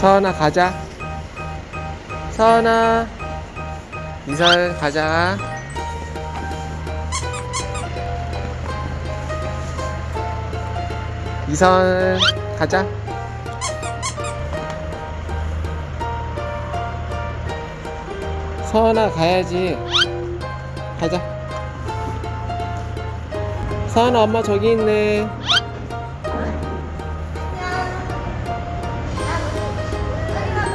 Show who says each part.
Speaker 1: 서은아 가자. 서은아 이설 가자. 이선 가자. 서은아 가야지. 가자. 서은아 엄마 저기 있네